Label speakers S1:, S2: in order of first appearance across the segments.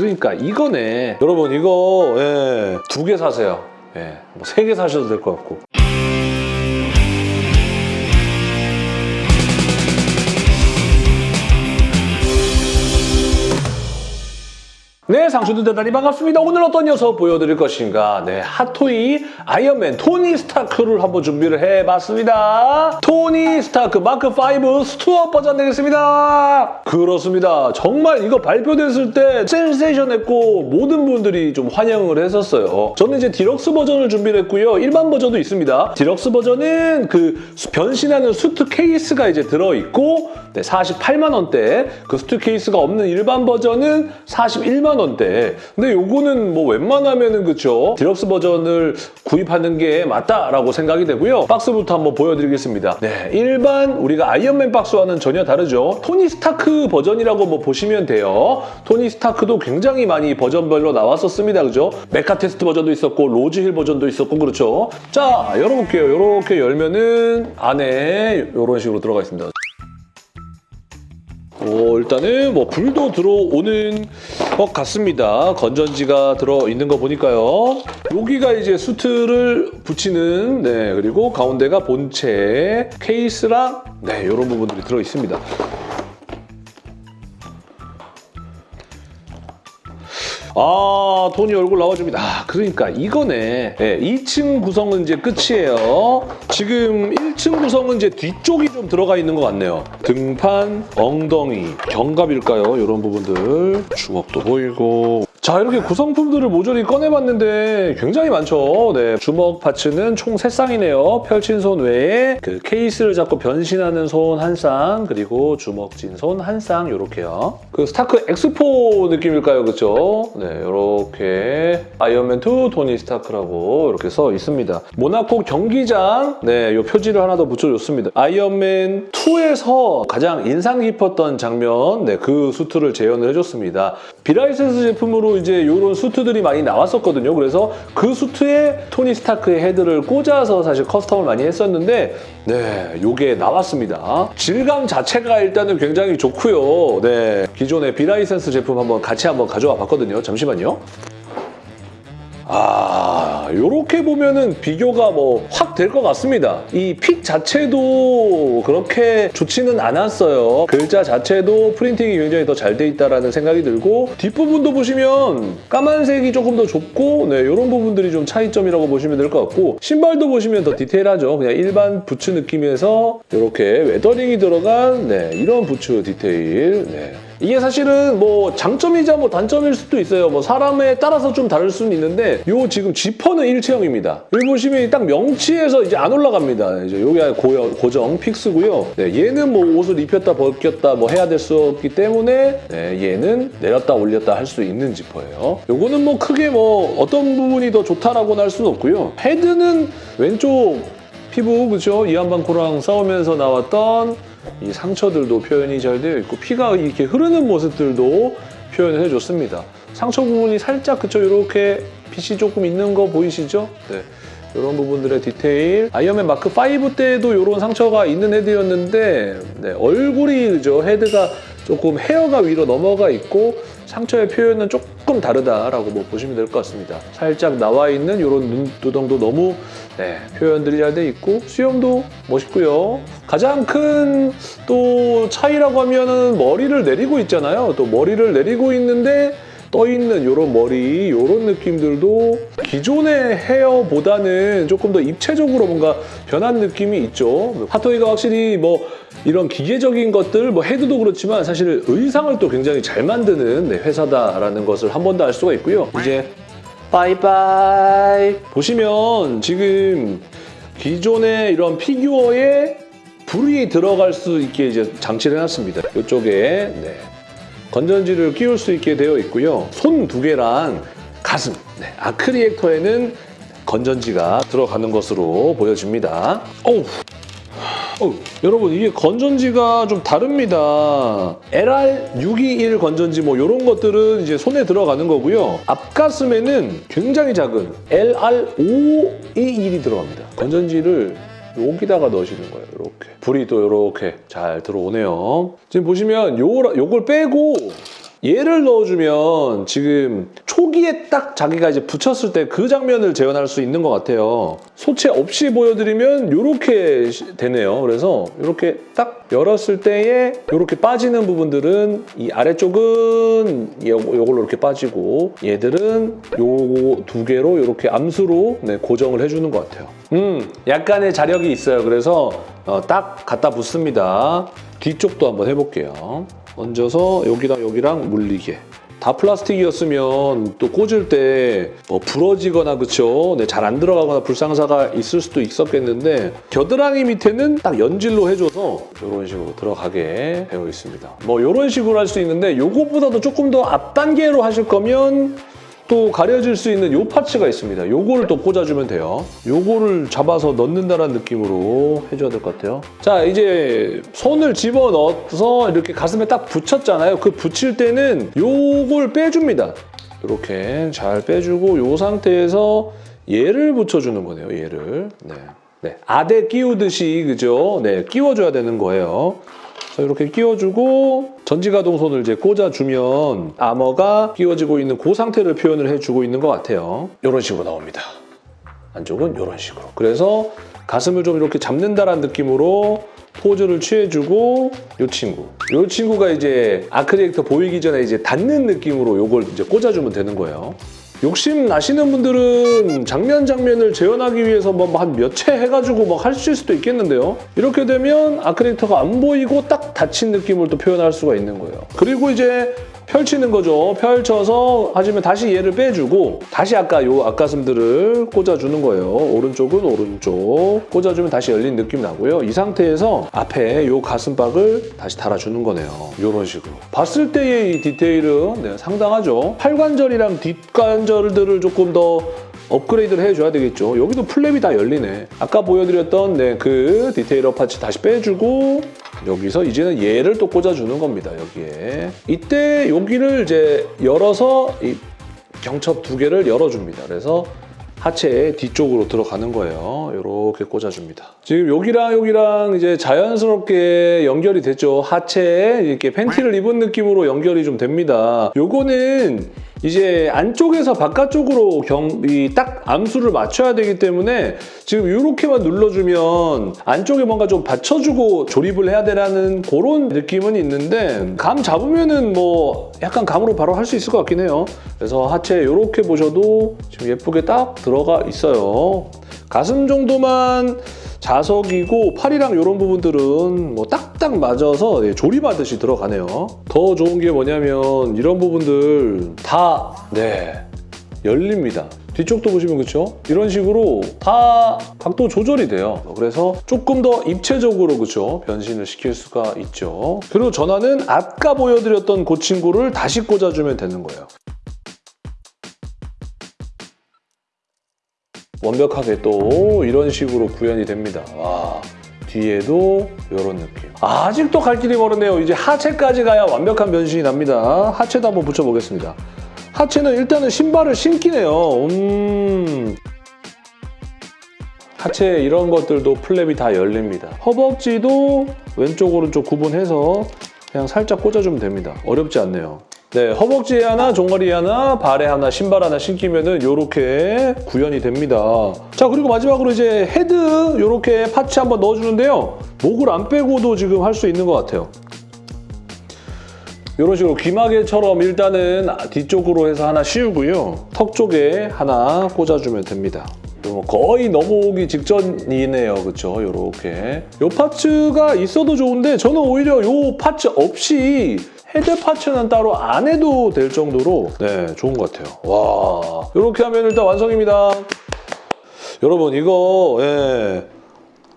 S1: 그러니까 이거네. 여러분 이거 예, 두 개 사세요. 예, 뭐 세 개 사셔도 될 것 같고. 네, 상수도 대단히 반갑습니다. 오늘 어떤 녀석 보여드릴 것인가? 네, 핫토이 아이언맨 토니 스타크를 한번 준비를 해봤습니다. 토니 스타크 마크5 suit up 버전 되겠습니다. 그렇습니다. 정말 이거 발표됐을 때 센세이션했고 모든 분들이 좀 환영을 했었어요. 저는 이제 디럭스 버전을 준비를 했고요. 일반 버전도 있습니다. 디럭스 버전은 그 변신하는 수트 케이스가 이제 들어있고 네, 48만 원대 그 수트 케이스가 없는 일반 버전은 41만 원대 근데 요거는 뭐 웬만하면은 그쵸? 디럭스 버전을 구입하는 게 맞다라고 생각이 되고요. 박스부터 한번 보여드리겠습니다. 네 일반 우리가 아이언맨 박스와는 전혀 다르죠. 토니 스타크 버전이라고 뭐 보시면 돼요. 토니 스타크도 굉장히 많이 버전별로 나왔었습니다. 그죠? mech test 버전도 있었고 로즈힐 버전도 있었고 그렇죠? 자 열어볼게요. 이렇게 열면은 안에 이런 식으로 들어가 있습니다 오, 일단은 뭐 불도 들어오는 것 같습니다. 건전지가 들어있는 거 보니까요. 여기가 이제 수트를 붙이는 네 그리고 가운데가 본체 케이스랑 네 이런 부분들이 들어있습니다. 아, 토니 얼굴 나와줍니다. 아, 그러니까 이거네. 네, 2층 구성은 이제 끝이에요. 지금 1층 구성은 이제 뒤쪽이 좀 들어가 있는 것 같네요. 등판, 엉덩이, 견갑일까요? 이런 부분들. 주먹도 보이고. 자, 이렇게 구성품들을 모조리 꺼내봤는데 굉장히 많죠. 네, 주먹 파츠는 총 3쌍이네요. 펼친 손 외에 그 케이스를 잡고 변신하는 손 한 쌍, 그리고 주먹진 손 한 쌍, 이렇게요. 그 스타크 엑스포 느낌일까요? 그렇죠? 네, 이렇게 아이언맨 2 토니 스타크라고 이렇게 써 있습니다. 모나코 경기장, 네, 이 표지를 하나 더 붙여줬습니다. 아이언맨 2에서 가장 인상 깊었던 장면, 네, 그 수트를 재현을 해줬습니다. 비라이센스 제품으로 이제 이런 수트들이 많이 나왔었거든요. 그래서 그 수트에 토니 스타크의 헤드를 꽂아서 사실 custom을 많이 했었는데, 네, 요게 나왔습니다. 질감 자체가 일단은 굉장히 좋고요. 네, 기존의 비라이센스 제품 한번 같이 한번 가져와 봤거든요. 잠시만요. 아, 요렇게 보면은 비교가 뭐 확 될 것 같습니다. 이 fit 자체도 그렇게 좋지는 않았어요. 글자 자체도 프린팅이 굉장히 더 잘 돼 있다라는 생각이 들고 뒷부분도 보시면 까만색이 조금 더 좁고 네, 이런 부분들이 좀 차이점이라고 보시면 될 것 같고 신발도 보시면 더 디테일하죠. 그냥 일반 부츠 느낌에서 이렇게 weathering이 들어간 네, 이런 부츠 디테일 네. 이게 사실은 뭐 장점이자 뭐 단점일 수도 있어요. 뭐 사람에 따라서 좀 다를 수는 있는데 요 지금 지퍼는 일체형입니다. 여기 보시면 딱 명치에서 이제 안 올라갑니다. 이제 요게 고정, 고정 픽스고요. 네, 얘는 뭐 옷을 입혔다 벗겼다 뭐 해야 될 수 없기 때문에 네, 얘는 내렸다 올렸다 할 수 있는 지퍼예요. 요거는 뭐 크게 뭐 어떤 부분이 더 좋다라고는 할 수는 없고요. 헤드는 왼쪽 피부 그죠? 이한방코랑 싸우면서 나왔던 이 상처들도 표현이 잘 되어 있고 피가 이렇게 흐르는 모습들도 표현을 해줬습니다. 상처 부분이 살짝 그쵸 이렇게 빛이 조금 있는 거 보이시죠? 네. 이런 부분들의 디테일 아이언맨 마크 5 때도 이런 상처가 있는 헤드였는데 네, 얼굴이 그죠 헤드가 조금 헤어가 위로 넘어가 있고 상처의 표현은 조금 다르다라고 뭐 보시면 될 것 같습니다. 살짝 나와 있는 이런 눈두덩도 너무 네, 표현들이 잘 돼 있고 수염도 멋있고요. 가장 큰 또 차이라고 하면은 머리를 내리고 있잖아요. 또 머리를 내리고 있는데 떠있는 이런 머리, 이런 느낌들도 기존의 헤어보다는 조금 더 입체적으로 뭔가 변한 느낌이 있죠. 핫토이가 확실히 뭐 이런 기계적인 것들, 뭐 헤드도 그렇지만 사실 의상을 또 굉장히 잘 만드는 네, 회사다라는 것을 한 번 더 알 수가 있고요. 이제 바이바이 보시면 지금 기존의 이런 피규어에 불이 들어갈 수 있게 이제 장치를 해놨습니다. 이쪽에 네. 건전지를 끼울 수 있게 되어 있고요. 손 두 개랑 가슴, 네. 아크리액터에는 건전지가 들어가는 것으로 보여집니다. 어우, 어우, 여러분 이게 건전지가 좀 다릅니다. LR621 건전지 뭐 이런 것들은 이제 손에 들어가는 거고요. 앞가슴에는 굉장히 작은 LR521이 들어갑니다. 건전지를 여기다가 넣으시는 거예요. 이렇게 불이 또 이렇게 잘 들어오네요. 지금 보시면 요, 요걸 빼고 얘를 넣어주면 지금 초기에 딱 자기가 이제 붙였을 때 그 장면을 재현할 수 있는 것 같아요. 소체 없이 보여드리면 이렇게 되네요. 그래서 이렇게 딱 열었을 때에 이렇게 빠지는 부분들은 이 아래쪽은 요, 요걸로 이렇게 빠지고 얘들은 요두 개로 이렇게 암수로 네, 고정을 해주는 것 같아요. 음, 약간의 자력이 있어요. 그래서 어, 딱 갖다 붙습니다. 뒤쪽도 한번 해볼게요. 얹어서 여기랑 여기랑 물리게. 다 플라스틱이었으면 또 꽂을 때 뭐 부러지거나 그쵸? 네, 잘 안 들어가거나 불상사가 있을 수도 있었겠는데 겨드랑이 밑에는 딱 연질로 해줘서 이런 식으로 들어가게 되어 있습니다. 뭐 이런 식으로 할 수 있는데 요거보다도 조금 더 앞 단계로 하실 거면 또 가려질 수 있는 요 파츠가 있습니다. 요거를 또 꽂아주면 돼요. 요거를 잡아서 넣는다는 느낌으로 해줘야 될 것 같아요. 자, 이제 손을 집어넣어서 이렇게 가슴에 딱 붙였잖아요. 그 붙일 때는 요걸 빼줍니다. 이렇게 잘 빼주고 요 상태에서 얘를 붙여주는 거네요. 얘를. 네. 네. 아대 끼우듯이 그죠? 네, 끼워줘야 되는 거예요. 이렇게 끼워주고 전지가동손을 이제 꽂아주면 아머가 끼워지고 있는 그 상태를 표현을 해주고 있는 것 같아요. 이런 식으로 나옵니다. 안쪽은 이런 식으로. 그래서 가슴을 좀 이렇게 잡는다라는 느낌으로 포즈를 취해주고 이 친구. 이 친구가 이제 아크리에이터 보이기 전에 이제 닿는 느낌으로 이걸 이제 꽂아주면 되는 거예요. 욕심 나시는 분들은 장면 장면을 재현하기 위해서 뭐한몇 채 해가지고 막할 수도 있겠는데요. 이렇게 되면 아크리에이터가 안 보이고 딱 닫힌 느낌을 또 표현할 수가 있는 거예요. 그리고 이제 펼치는 거죠. 펼쳐서 하시면 다시 얘를 빼주고 다시 아까 요 앞가슴들을 꽂아주는 거예요. 오른쪽은 오른쪽 꽂아주면 다시 열린 느낌 나고요. 이 상태에서 앞에 요 가슴박을 다시 달아주는 거네요. 이런 식으로. 봤을 때의 이 디테일은 네, 상당하죠. 팔관절이랑 뒷관절들을 조금 더 업그레이드를 해줘야 되겠죠. 여기도 flap이 다 열리네. 아까 보여드렸던 네, 그 detail up parts 다시 빼주고 여기서 이제는 얘를 또 꽂아주는 겁니다. 여기에. 이때 여기를 이제 열어서 이 경첩 두 개를 열어줍니다. 그래서 하체 뒤쪽으로 들어가는 거예요. 이렇게 꽂아줍니다. 지금 여기랑 여기랑 이제 자연스럽게 연결이 됐죠. 하체에 이렇게 팬티를 입은 느낌으로 연결이 좀 됩니다. 요거는 이제 안쪽에서 바깥쪽으로 경, 이 딱 암수를 맞춰야 되기 때문에 지금 이렇게만 눌러주면 안쪽에 뭔가 좀 받쳐주고 조립을 해야 되라는 그런 느낌은 있는데 감 잡으면은 뭐 약간 감으로 바로 할 수 있을 것 같긴 해요. 그래서 하체 이렇게 보셔도 지금 예쁘게 딱 들어가 있어요. 가슴 정도만 자석이고 팔이랑 이런 부분들은 뭐 딱딱 맞아서 예, 조립하듯이 들어가네요. 더 좋은 게 뭐냐면 이런 부분들 다 네, 열립니다. 뒤쪽도 보시면 그렇죠? 이런 식으로 다 각도 조절이 돼요. 그래서 조금 더 입체적으로 그렇죠? 변신을 시킬 수가 있죠. 그리고 전화는 아까 보여드렸던 그 친구를 다시 꽂아주면 되는 거예요. 완벽하게 또 이런 식으로 구현이 됩니다. 와. 뒤에도 이런 느낌. 아직도 갈 길이 멀었네요. 이제 하체까지 가야 완벽한 변신이 납니다. 하체도 한번 붙여보겠습니다. 하체는 일단은 신발을 신기네요. 음... 하체 이런 것들도 flap이 다 열립니다. 허벅지도 왼쪽 오른쪽 구분해서 그냥 살짝 꽂아주면 됩니다. 어렵지 않네요. 네, 허벅지에 하나, 종아리에 하나, 발에 하나, 신발 하나 신기면은 이렇게 구현이 됩니다. 자, 그리고 마지막으로 이제 헤드 이렇게 parts 한번 넣어주는데요. 목을 안 빼고도 지금 할 수 있는 것 같아요. 이런 식으로 귀마개처럼 일단은 뒤쪽으로 해서 하나 씌우고요. 턱 쪽에 하나 꽂아주면 됩니다. 뭐 거의 넘어오기 직전이네요. 그렇죠? 이렇게. 이 parts가 있어도 좋은데 저는 오히려 이 parts 없이 head parts는 따로 안 해도 될 정도로 네 좋은 것 같아요. 와 이렇게 하면 일단 완성입니다. 여러분 이거 예,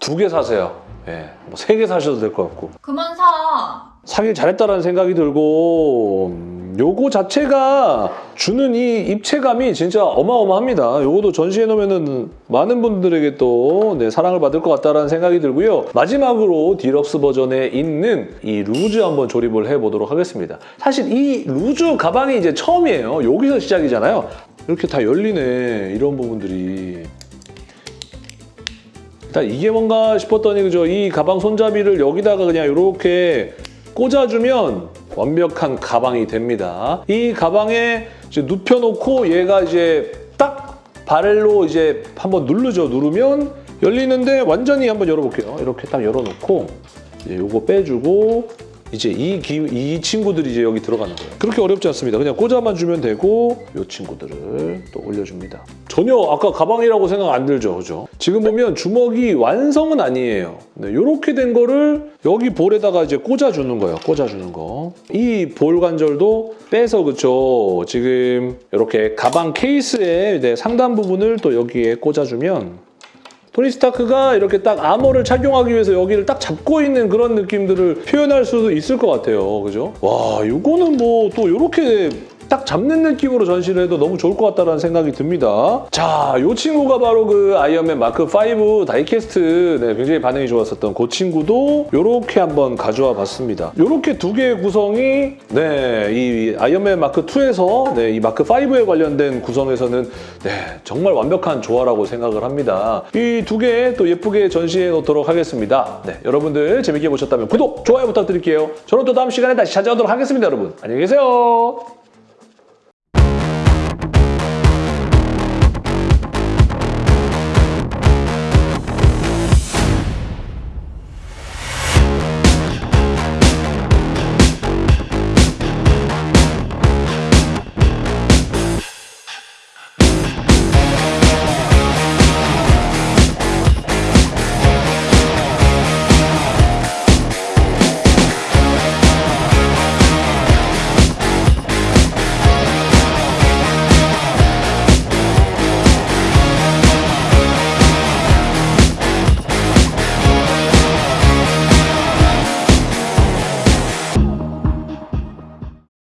S1: 두 개 사세요. 예, 뭐 세 개 사셔도 될 것 같고
S2: 그만 사.
S1: 사길 잘했다라는 생각이 들고 음, 요거 자체가 주는 이 입체감이 진짜 어마어마합니다. 요거도 전시해 놓으면 많은 분들에게 또 네, 사랑을 받을 것 같다라는 생각이 들고요. 마지막으로 디럭스 버전에 있는 이 루즈 한번 조립을 해보도록 하겠습니다. 사실 이 루즈 가방이 이제 처음이에요. 여기서 시작이잖아요. 이렇게 다 열리네, 이런 부분들이. 일단 이게 뭔가 싶었더니 그죠 이 가방 손잡이를 여기다가 그냥 이렇게 꽂아주면 완벽한 가방이 됩니다. 이 가방에 눕혀놓고 얘가 이제 딱 발로 이제 한번 누르죠. 누르면 열리는데 완전히 한번 열어볼게요. 이렇게 딱 열어놓고 이제 요거 빼주고 이제 이, 기, 이 친구들이 이제 여기 들어가는 거예요. 그렇게 어렵지 않습니다. 그냥 꽂아만 주면 되고 이 친구들을 또 올려줍니다. 전혀 아까 가방이라고 생각 안 들죠, 그죠? 지금 보면 주먹이 완성은 아니에요. 네, 이렇게 된 거를 여기 볼에다가 이제 꽂아주는 거예요. 꽂아주는 거. 이 볼 관절도 빼서 그쵸? 지금 이렇게 가방 케이스의 상단 부분을 또 여기에 꽂아주면 토니 스타크가 이렇게 딱 아머를 착용하기 위해서 여기를 딱 잡고 있는 그런 느낌들을 표현할 수도 있을 것 같아요. 그죠? 와, 이거는 뭐 또 이렇게 딱 잡는 느낌으로 전시를 해도 너무 좋을 것 같다는 생각이 듭니다. 자, 이 친구가 바로 그 아이언맨 마크 5 diecast 네, 굉장히 반응이 좋았었던 그 친구도 이렇게 한번 가져와 봤습니다. 이렇게 두 개의 구성이 네, 이 아이언맨 마크 2에서 네, 이 마크 5에 관련된 구성에서는 네, 정말 완벽한 조화라고 생각을 합니다. 이 두 개 또 예쁘게 전시해 놓도록 하겠습니다. 네, 여러분들 재밌게 보셨다면 구독, 좋아요 부탁드릴게요. 저는 또 다음 시간에 다시 찾아오도록 하겠습니다, 여러분. 안녕히 계세요.